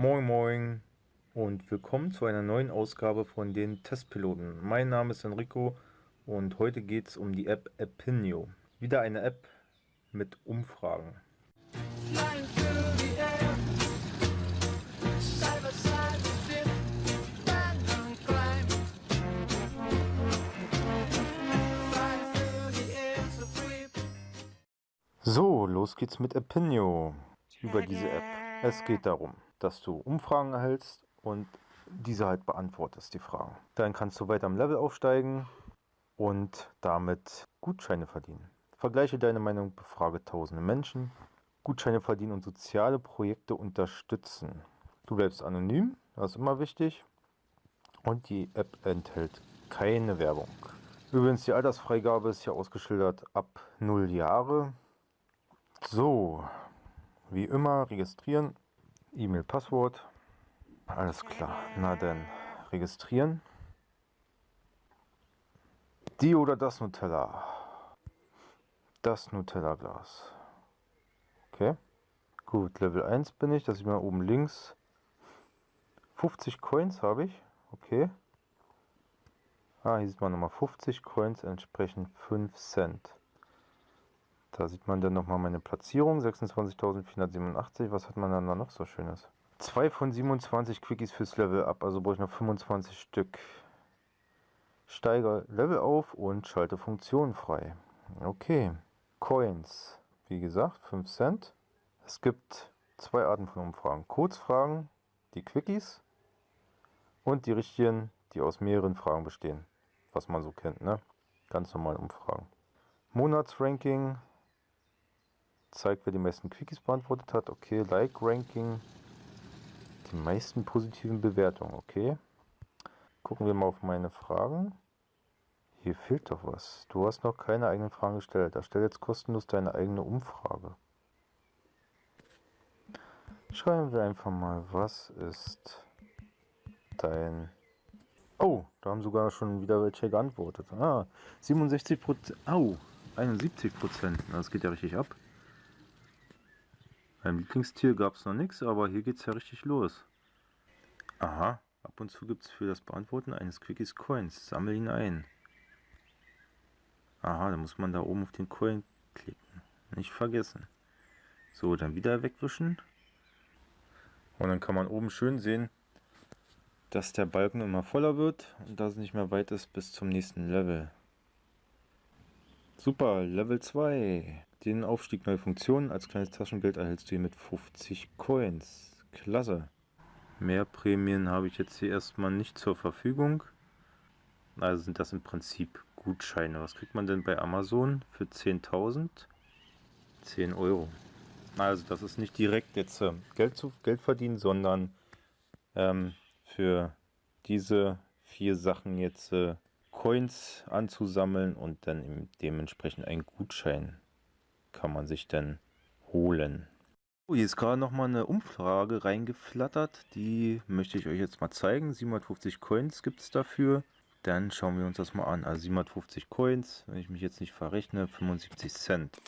Moin Moin und willkommen zu einer neuen Ausgabe von den Testpiloten. Mein Name ist Enrico und heute geht es um die App Appinio. Wieder eine App mit Umfragen. So, los geht's mit Appinio über diese App. Es geht darum, dass du Umfragen erhältst und diese halt beantwortest, die Fragen. Dann kannst du weiter am Level aufsteigen und damit Gutscheine verdienen. Vergleiche deine Meinung, befrage tausende Menschen, Gutscheine verdienen und soziale Projekte unterstützen. Du bleibst anonym, das ist immer wichtig. Und die App enthält keine Werbung. Übrigens, die Altersfreigabe ist hier ausgeschildert ab 0 Jahre. So, wie immer registrieren, E-Mail, Passwort. Alles klar. Na dann, registrieren. Die oder das Nutella? Das Nutella-Glas. Okay. Gut, Level 1 bin ich. Das sieht man oben links. 50 Coins habe ich. Okay. Ah, hier sieht man nochmal 50 Coins entsprechen 5 Cent. Da sieht man dann nochmal meine Platzierung, 26.487. Was hat man dann da noch so Schönes? 2 von 27 Quickies fürs Level Up, also brauche ich noch 25 Stück. Steige Level auf und schalte Funktionen frei. Okay. Coins, wie gesagt, 5 Cent. Es gibt zwei Arten von Umfragen. Kurzfragen, die Quickies und die richtigen, die aus mehreren Fragen bestehen. Was man so kennt, ne? Ganz normale Umfragen. Monatsranking, zeigt, wer die meisten Quickies beantwortet hat. Okay, Like-Ranking. Die meisten positiven Bewertungen. Okay. Gucken wir mal auf meine Fragen. Hier fehlt doch was. Du hast noch keine eigenen Fragen gestellt. Erstelle jetzt kostenlos deine eigene Umfrage. Schreiben wir einfach mal, was ist dein... Oh, da haben sogar schon wieder welche geantwortet. Ah, 67 Prozent... Au, 71 Prozent. Das geht ja richtig ab. Beim Lieblingstier gab es noch nichts, aber hier geht es ja richtig los. Aha, ab und zu gibt es für das Beantworten eines Quickies Coins. Sammel ihn ein. Aha, da muss man da oben auf den Coin klicken. Nicht vergessen. So, dann wieder wegwischen. Und dann kann man oben schön sehen, dass der Balken immer voller wird und dass es nicht mehr weit ist bis zum nächsten Level. Super, Level 2. Den Aufstieg neue Funktionen. Als kleines Taschengeld erhältst du hier mit 50 Coins. Klasse. Mehr Prämien habe ich jetzt hier erstmal nicht zur Verfügung. Also sind das im Prinzip Gutscheine. Was kriegt man denn bei Amazon für 10.000? 10 Euro. Also das ist nicht direkt jetzt äh, Geld, zu, Geld verdienen, sondern ähm, für diese vier Sachen jetzt äh, Coins anzusammeln und dann dementsprechend einen Gutschein kann man sich dann holen. Oh, hier ist gerade noch mal eine Umfrage reingeflattert. Die möchte ich euch jetzt mal zeigen. 750 Coins gibt es dafür. Dann schauen wir uns das mal an. Also 750 Coins, wenn ich mich jetzt nicht verrechne, 75 Cent.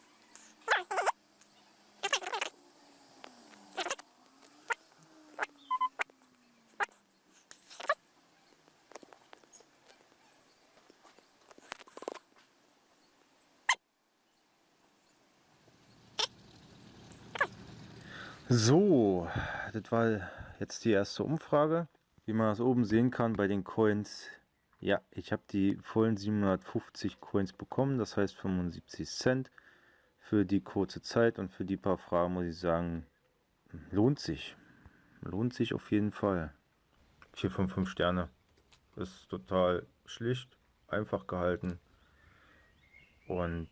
So, das war jetzt die erste Umfrage. Wie man das oben sehen kann bei den Coins, ja, ich habe die vollen 750 Coins bekommen, das heißt 75 Cent für die kurze Zeit und für die paar Fragen muss ich sagen, lohnt sich. Lohnt sich auf jeden Fall. 4 von 5 Sterne. Ist total schlicht, einfach gehalten. Und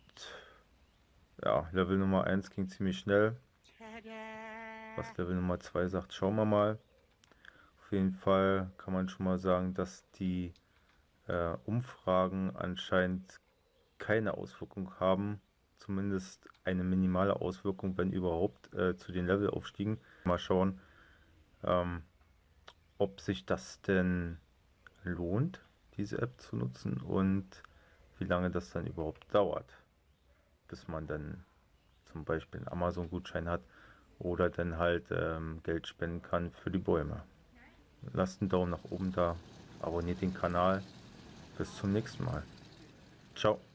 ja, Level Nummer 1 ging ziemlich schnell. Was Level Nummer 2 sagt, schauen wir mal. Auf jeden Fall kann man schon mal sagen, dass die äh, Umfragen anscheinend keine Auswirkung haben. Zumindest eine minimale Auswirkung, wenn überhaupt, äh, zu den Levelaufstiegen. Mal schauen, ähm, ob sich das denn lohnt, diese App zu nutzen und wie lange das dann überhaupt dauert, bis man dann zum Beispiel einen Amazon-Gutschein hat oder dann halt ähm, Geld spenden kann für die Bäume. Lasst einen Daumen nach oben da, abonniert den Kanal. Bis zum nächsten Mal. Ciao.